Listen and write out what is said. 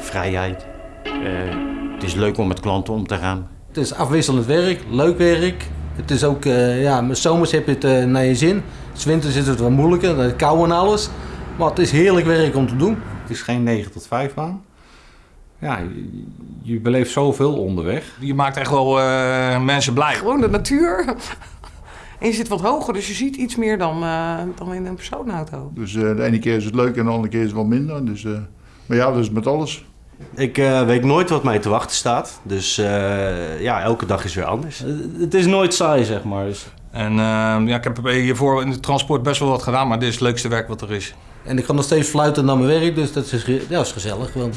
vrijheid. Eh, het is leuk om met klanten om te gaan. Het is afwisselend werk, leuk werk. Het is ook, uh, ja, met zomers heb je het uh, naar je zin. S winters is het wat moeilijker, het kou en alles. Maar het is heerlijk werk om te doen. Het is geen 9 tot 5 baan. Ja, je, je beleeft zoveel onderweg. Je maakt echt wel uh, mensen blij. Gewoon de natuur. En je zit wat hoger, dus je ziet iets meer dan, uh, dan in een personenauto. Dus uh, de ene keer is het leuk en de andere keer is het wat minder. Dus, uh, maar ja, is met alles. Ik weet nooit wat mij te wachten staat. Dus ja, elke dag is weer anders. Het is nooit saai, zeg maar. Dus. En ja, ik heb hiervoor in het transport best wel wat gedaan, maar dit is het leukste werk wat er is. En ik kan nog steeds fluiten naar mijn werk, dus dat is, ja, is gezellig gewoon.